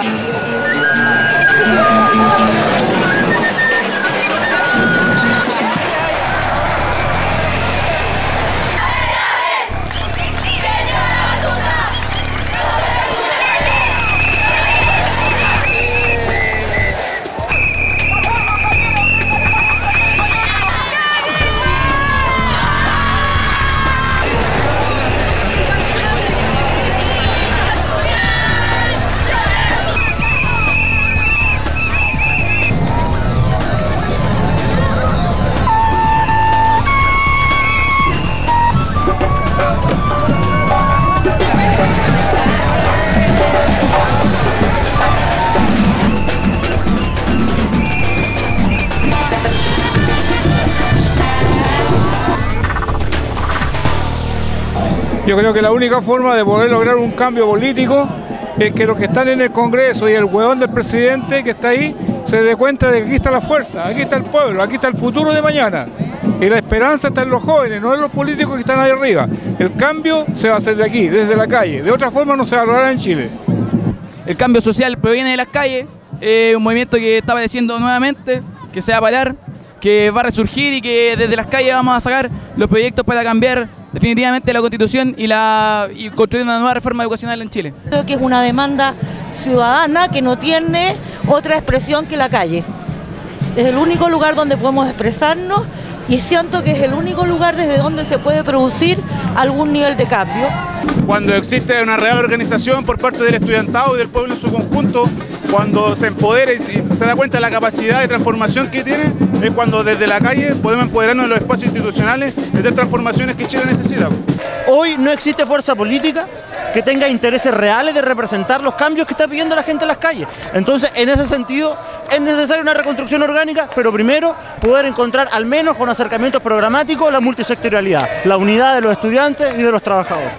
Yeah. Yo creo que la única forma de poder lograr un cambio político es que los que están en el Congreso y el hueón del presidente que está ahí se dé cuenta de que aquí está la fuerza, aquí está el pueblo, aquí está el futuro de mañana. Y la esperanza está en los jóvenes, no en los políticos que están ahí arriba. El cambio se va a hacer de aquí, desde la calle. De otra forma no se va a lograr en Chile. El cambio social proviene de las calles, es un movimiento que está apareciendo nuevamente, que se va a parar, que va a resurgir y que desde las calles vamos a sacar los proyectos para cambiar definitivamente la constitución y, la, y construir una nueva reforma educacional en Chile. Creo que es una demanda ciudadana que no tiene otra expresión que la calle. Es el único lugar donde podemos expresarnos y siento que es el único lugar desde donde se puede producir algún nivel de cambio. Cuando existe una real organización por parte del estudiantado y del pueblo en su conjunto, cuando se empodera y se da cuenta de la capacidad de transformación que tiene, es cuando desde la calle podemos empoderarnos en los espacios institucionales de hacer transformaciones que Chile necesita. Hoy no existe fuerza política que tenga intereses reales de representar los cambios que está pidiendo la gente en las calles. Entonces, en ese sentido, es necesaria una reconstrucción orgánica, pero primero poder encontrar al menos con acercamientos programáticos la multisectorialidad, la unidad de los estudiantes y de los trabajadores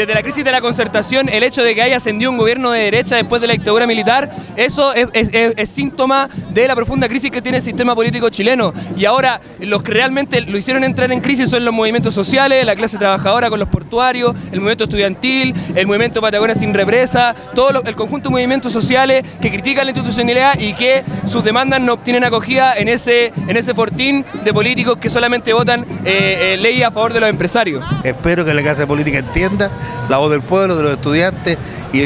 desde la crisis de la concertación, el hecho de que haya ascendido un gobierno de derecha después de la dictadura militar, eso es, síntoma de la profunda crisis que tiene el sistema político chileno. Y ahora los que realmente lo hicieron entrar en crisis son los movimientos sociales, la clase trabajadora con los portuarios, el movimiento estudiantil, el movimiento Patagonia sin represa, todo el conjunto de movimientos sociales que critican la institucionalidad y que sus demandas no obtienen acogida en ese, en ese fortín de políticos que solamente votan eh, eh, leyes a favor de los empresarios. Espero que la clase política entienda la voz del pueblo, de los estudiantes y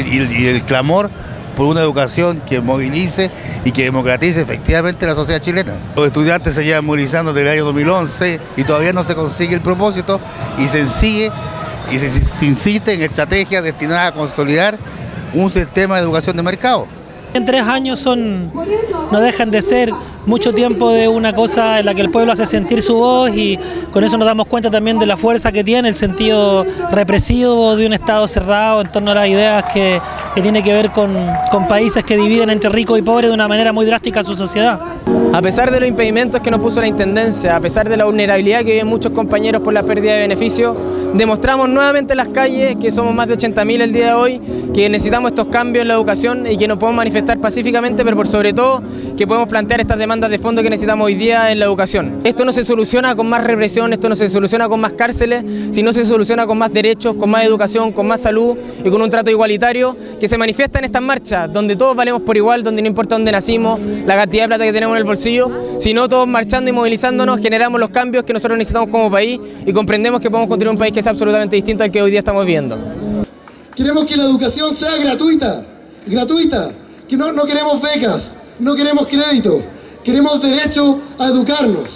el, clamor por una educación que movilice y que democratice efectivamente la sociedad chilena. Los estudiantes se llevan movilizando desde el año 2011 y todavía no se consigue el propósito y se sigue y se, se insiste en estrategias destinadas a consolidar un sistema de educación de mercado. En tres años son, no dejan de ser mucho tiempo de una cosa en la que el pueblo hace sentir su voz y con eso nos damos cuenta también de la fuerza que tiene el sentido represivo de un Estado cerrado en torno a las ideas que, que tiene que ver con, países que dividen entre ricos y pobres de una manera muy drástica su sociedad. A pesar de los impedimentos que nos puso la Intendencia, a pesar de la vulnerabilidad que viven muchos compañeros por la pérdida de beneficios, demostramos nuevamente en las calles que somos más de 80.000 el día de hoy, que necesitamos estos cambios en la educación y que nos podemos manifestar pacíficamente, pero por sobre todo que podemos plantear estas demandas de fondo que necesitamos hoy día en la educación. Esto no se soluciona con más represión, esto no se soluciona con más cárceles, sino se soluciona con más derechos, con más educación, con más salud y con un trato igualitario que se manifiesta en estas marchas, donde todos valemos por igual, donde no importa dónde nacimos, la cantidad de plata que tenemos en el bolsillo, sino todos marchando y movilizándonos generamos los cambios que nosotros necesitamos como país y comprendemos que podemos construir un país que es absolutamente distinto al que hoy día estamos viendo. Queremos que la educación sea gratuita, gratuita, que no, no queremos becas, no queremos crédito, queremos derecho a educarnos.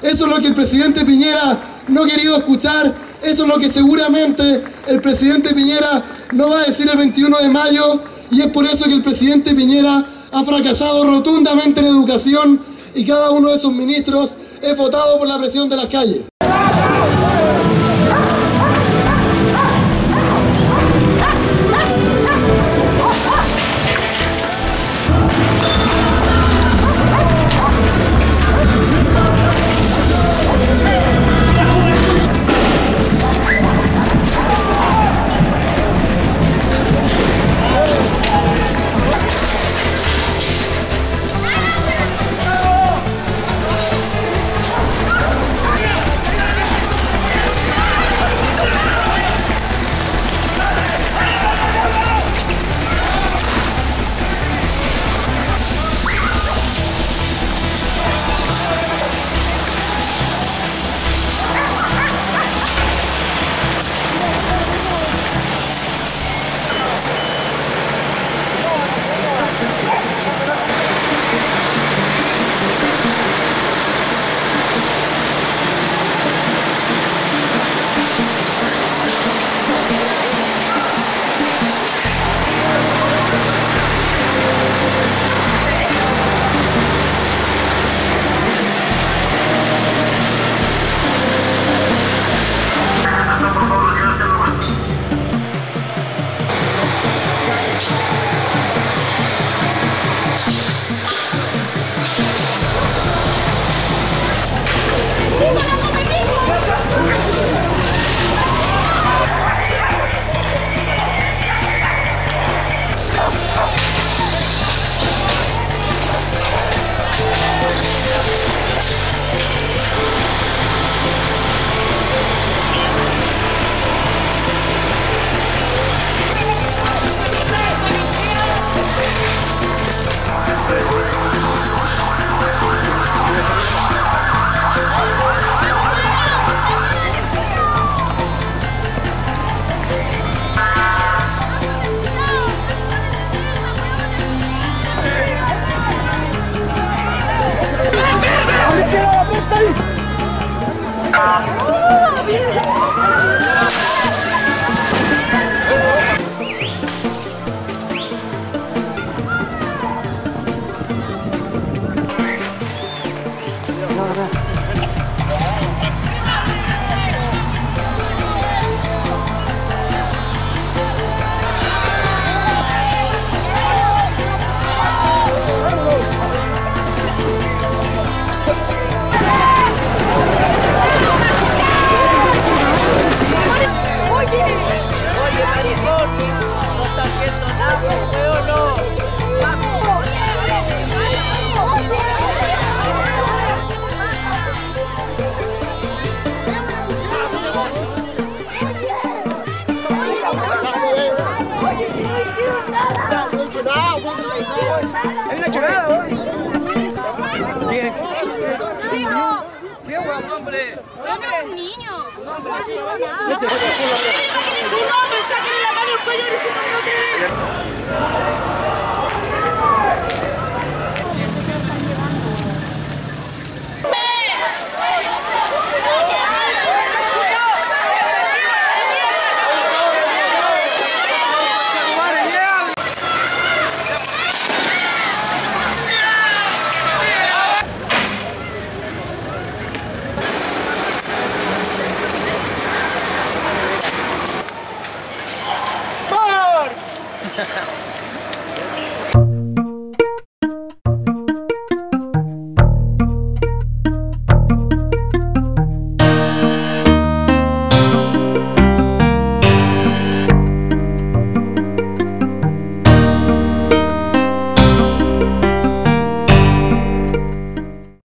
Eso es lo que el presidente Piñera no ha querido escuchar, eso es lo que seguramente el presidente Piñera no va a decir el 21 de mayo y es por eso que el presidente Piñera ha fracasado rotundamente en educación y cada uno de sus ministros es votado por la presión de las calles. Polícia, presta aí! una chorada, ¿Qué? ¡Chico! ¡Qué guapo, hombre! ¡Hombre, un niño! ¡No, hombre! Hombre! ¡Sáquenle la mano al cuello y se